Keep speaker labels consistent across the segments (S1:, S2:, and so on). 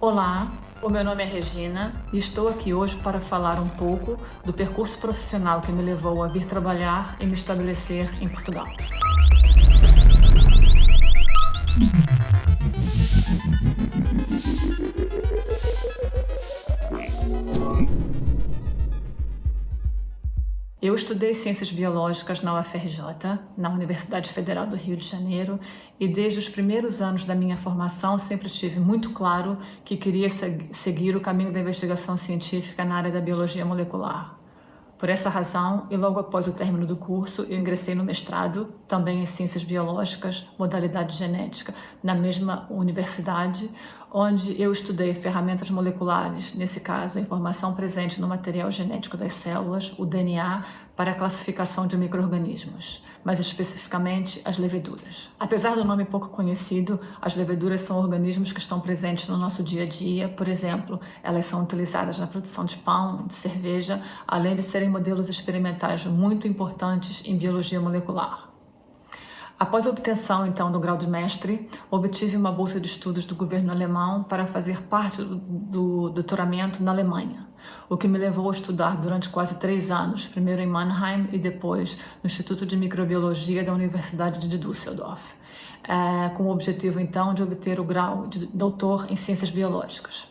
S1: Olá, o meu nome é Regina e estou aqui hoje para falar um pouco do percurso profissional que me levou a vir trabalhar e me estabelecer em Portugal. Estudei Ciências Biológicas na UFRJ, na Universidade Federal do Rio de Janeiro, e desde os primeiros anos da minha formação sempre tive muito claro que queria seguir o caminho da investigação científica na área da biologia molecular. Por essa razão, e logo após o término do curso, eu ingressei no mestrado, também em Ciências Biológicas, modalidade genética, na mesma universidade, onde eu estudei ferramentas moleculares, nesse caso, a informação presente no material genético das células, o DNA, para a classificação de micro-organismos, mais especificamente as leveduras. Apesar do nome pouco conhecido, as leveduras são organismos que estão presentes no nosso dia a dia, por exemplo, elas são utilizadas na produção de pão, de cerveja, além de serem modelos experimentais muito importantes em biologia molecular. Após a obtenção, então, do grau de mestre, obtive uma bolsa de estudos do governo alemão para fazer parte do, do doutoramento na Alemanha, o que me levou a estudar durante quase três anos, primeiro em Mannheim e depois no Instituto de Microbiologia da Universidade de Düsseldorf, é, com o objetivo, então, de obter o grau de doutor em Ciências Biológicas.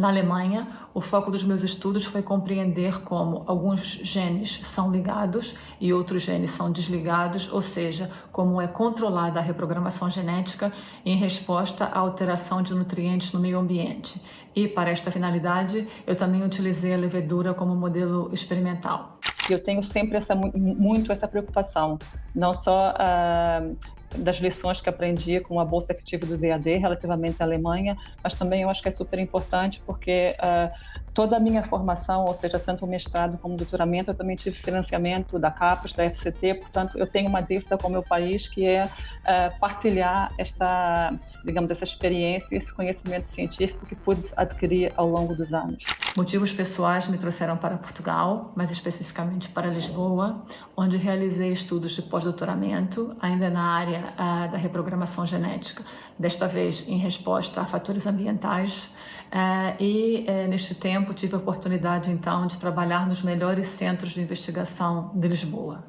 S1: Na Alemanha, o foco dos meus estudos foi compreender como alguns genes são ligados e outros genes são desligados, ou seja, como é controlada a reprogramação genética em resposta à alteração de nutrientes no meio ambiente. E, para esta finalidade, eu também utilizei a levedura como modelo experimental.
S2: Eu tenho sempre essa, muito essa preocupação, não só uh, das lições que aprendi com a bolsa que tive do DAD relativamente à Alemanha, mas também eu acho que é super importante porque uh, toda a minha formação, ou seja, tanto o mestrado como o doutoramento, eu também tive financiamento da CAPES, da FCT, portanto eu tenho uma dívida com o meu país que é uh, partilhar esta, digamos, essa experiência, esse conhecimento científico que pude adquirir ao longo dos anos.
S1: Motivos pessoais me trouxeram para Portugal, mais especificamente para Lisboa, onde realizei estudos de pós-doutoramento, ainda na área uh, da reprogramação genética, desta vez em resposta a fatores ambientais, e uh, neste tempo tive a oportunidade então de trabalhar nos melhores centros de investigação de Lisboa.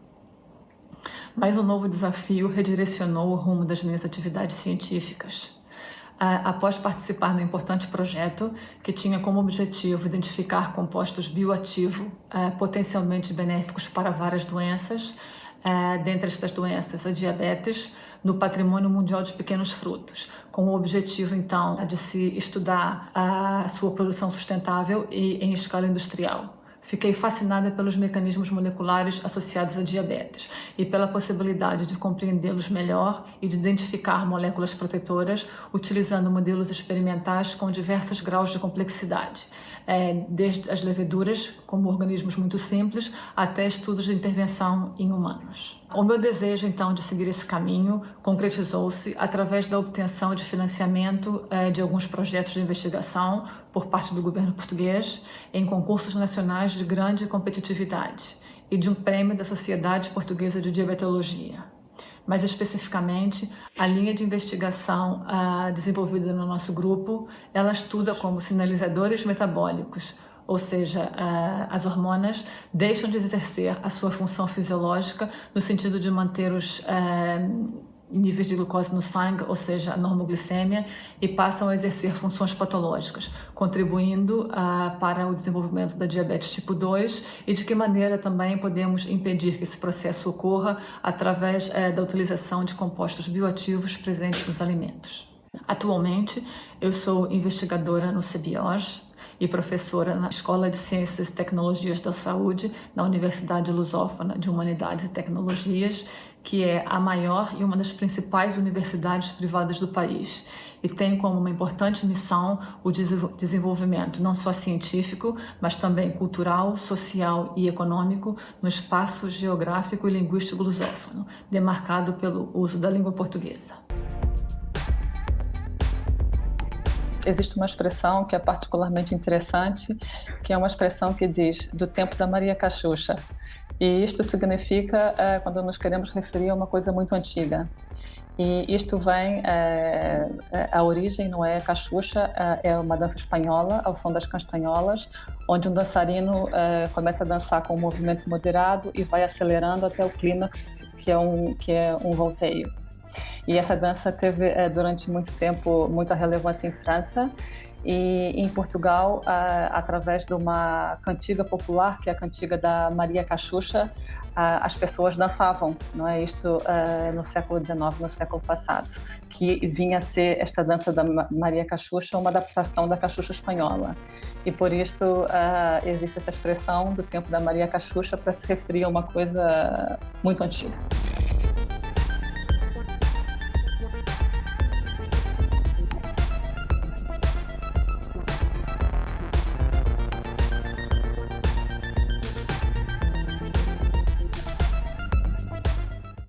S1: Mas um novo desafio redirecionou o rumo das minhas atividades científicas. Uh, após participar no importante projeto que tinha como objetivo identificar compostos bioativos potencialmente benéficos para várias doenças, dentre estas doenças a diabetes, no Patrimônio Mundial de Pequenos Frutos, com o objetivo, então, de se estudar a sua produção sustentável e em escala industrial. Fiquei fascinada pelos mecanismos moleculares associados à diabetes e pela possibilidade de compreendê-los melhor e de identificar moléculas protetoras utilizando modelos experimentais com diversos graus de complexidade, é, desde as leveduras, como organismos muito simples, até estudos de intervenção em humanos. O meu desejo, então, de seguir esse caminho concretizou-se através da obtenção de financiamento é, de alguns projetos de investigação por parte do governo português em concursos nacionais de grande competitividade e de um prêmio da Sociedade Portuguesa de Diabetologia mais especificamente a linha de investigação uh, desenvolvida no nosso grupo, ela estuda como sinalizadores metabólicos, ou seja, uh, as hormonas deixam de exercer a sua função fisiológica no sentido de manter os uh, níveis de glucose no sangue, ou seja, a normoglicemia, e passam a exercer funções patológicas, contribuindo uh, para o desenvolvimento da diabetes tipo 2 e de que maneira também podemos impedir que esse processo ocorra através uh, da utilização de compostos bioativos presentes nos alimentos. Atualmente, eu sou investigadora no CBIOS, e professora na Escola de Ciências e Tecnologias da Saúde, na Universidade Lusófona de Humanidades e Tecnologias, que é a maior e uma das principais universidades privadas do país e tem como uma importante missão o desenvolvimento não só científico, mas também cultural, social e econômico no espaço geográfico e linguístico lusófono, demarcado pelo uso da língua portuguesa.
S2: Existe uma expressão que é particularmente interessante, que é uma expressão que diz do tempo da Maria Cachucha, e isto significa é, quando nos queremos referir a uma coisa muito antiga. E isto vem, é, a origem não é cachucha, é uma dança espanhola, ao som das castanholas, onde um dançarino começa a dançar com um movimento moderado e vai acelerando até o clímax, que é um, que é um volteio. E essa dança teve, durante muito tempo, muita relevância em França e em Portugal, através de uma cantiga popular, que é a cantiga da Maria Cachucha, as pessoas dançavam, não é isto no século XIX, no século passado, que vinha a ser esta dança da Maria Cachucha uma adaptação da Cachucha espanhola. E por isto existe essa expressão do tempo da Maria Cachucha para se referir a uma coisa muito antiga.